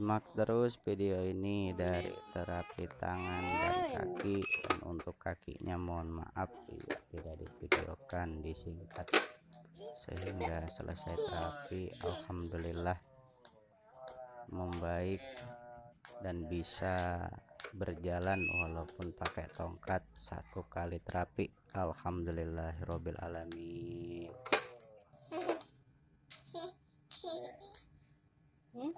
simak terus video ini dari terapi tangan dan kaki. Dan untuk kakinya mohon maaf tidak divideokan disingkat. Sehingga selesai terapi Alhamdulillah membaik dan bisa berjalan walaupun pakai tongkat satu kali terapi. Alhamdulillahirobbil alamin Hmm?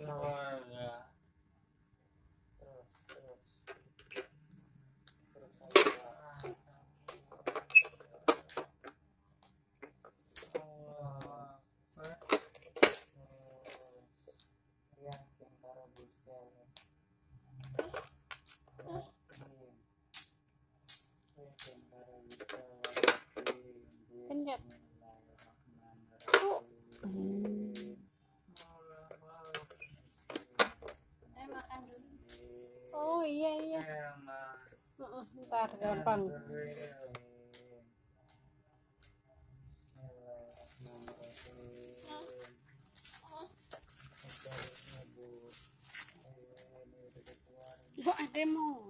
Ada Eh makan dulu. Oh iya iya. Heeh, ntar gampang. Oh ada mau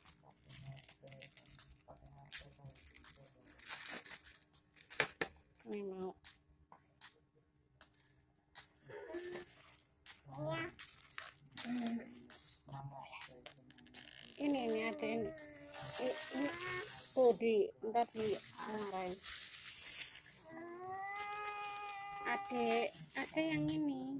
Mau. Ini ini ada ini. Ini, tuh di ntar di marahin. Ada ada yang ini.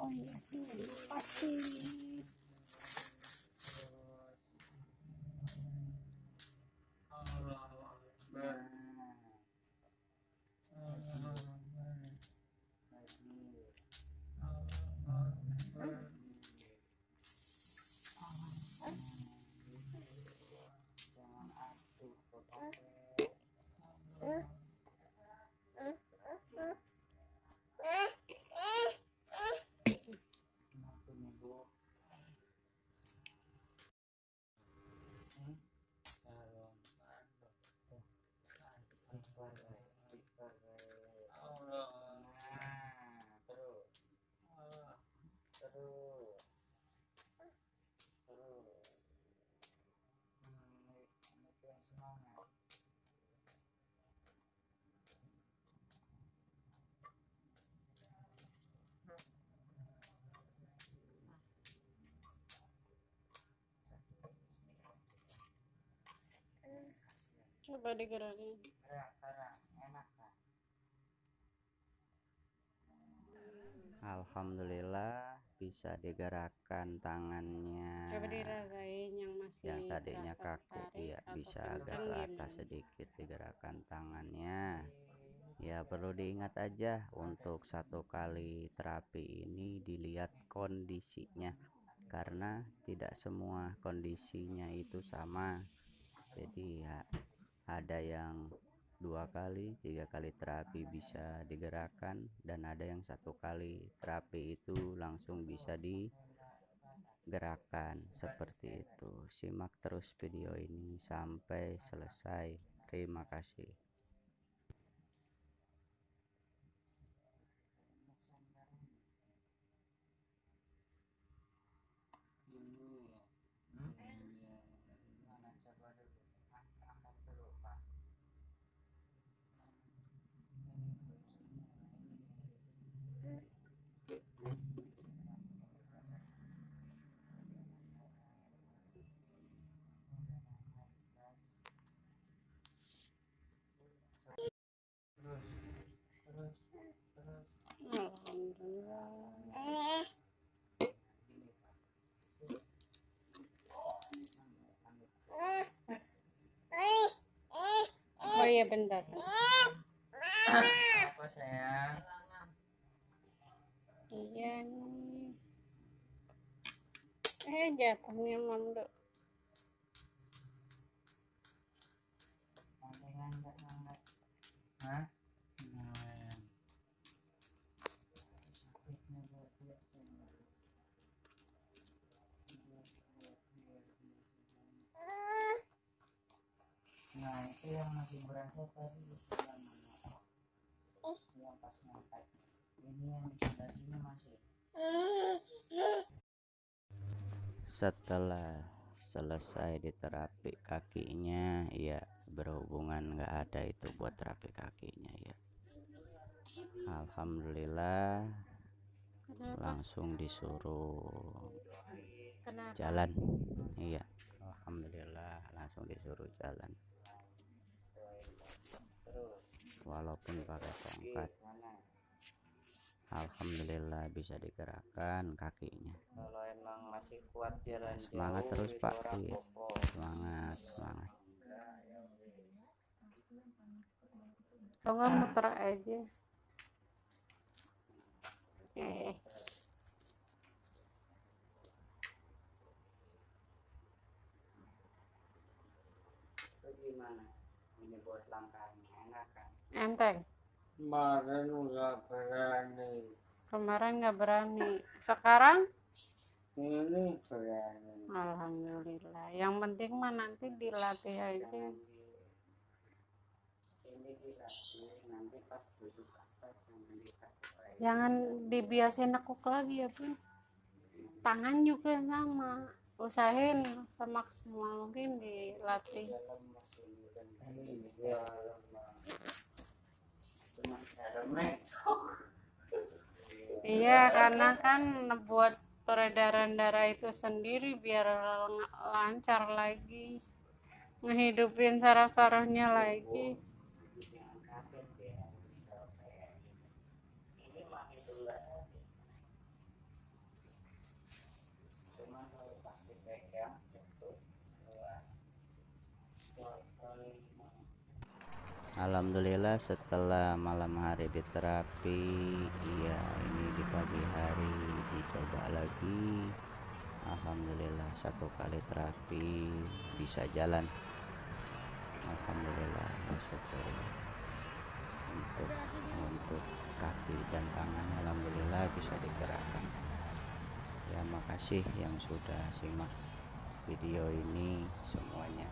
Oh, yes. Coba digerakin. gerak gerak enak kan Alhamdulillah bisa digerakkan tangannya Coba dirasain yang masih yang tadinya kaku ya atau bisa agak ke atas gimana? sedikit digerakkan tangannya ya perlu diingat aja untuk satu kali terapi ini dilihat kondisinya karena tidak semua kondisinya itu sama jadi ya ada yang dua kali tiga kali terapi bisa digerakkan dan ada yang satu kali terapi itu langsung bisa digerakkan. Seperti itu. Simak terus video ini. Sampai selesai. Terima kasih Ini ya. Iya. Mana coba dulu. Ang- Angkat dulu, Pak. Terus, terus, terus. Alhamdulillah. Ini, Pak. Oh iya bentar. Apa sayang? Iya nih. Eh jatuhnya mamdo. Ngangkat, ngangkat, ngangkat. Hah? Masih berasa tadi sebelah mana? Yang pas ngangkat. Ini yang masih. setelah selesai diterapi kakinya ya berhubungan nggak ada itu buat terapi kakinya ya Alhamdulillah Kenapa? langsung disuruh Kenapa? jalan iya Alhamdulillah langsung disuruh jalan. Walaupun pakai tongkat. Alhamdulillah bisa digerakkan kakinya Kalau emang masih kuat jalan Semangat jauh, terus, itu Pak. Iya. semangat semangat Kalau nggak muter aja. Eh, gimana? Ini buat langkahnya enak kan? enteng. Kemarin nggak berani. Kemarin nggak berani. Sekarang Ini berani. Alhamdulillah. Yang penting mah nanti dilatih aja. Jangan di- Ini dilatih nanti pas duduk apa jangan ditarik. Jangan dibiasain nekuk lagi ya pun. Tangan juga sama. Usahain semaksimal mungkin dilatih. Iya. Karena kan buat peredaran darah itu sendiri biar lancar lagi. Ngehidupin saraf-sarafnya lagi. Jangan kaget dia. Ini mah itu lah. Cuma kalau pasti pegang jatuh. Wah. Wah, kali mah. Alhamdulillah setelah malam hari diterapi iya ini di pagi hari dicoba lagi. Alhamdulillah satu kali terapi bisa jalan. Alhamdulillah bersyukur. Untuk untuk kaki dan tangan Alhamdulillah bisa digerakkan ya makasih yang sudah simak video ini semuanya.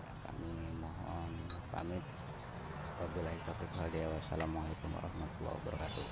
Ya, kami pamit. Wabillahi taufiq wal wassalamualaikum warahmatullahi wabarakatuh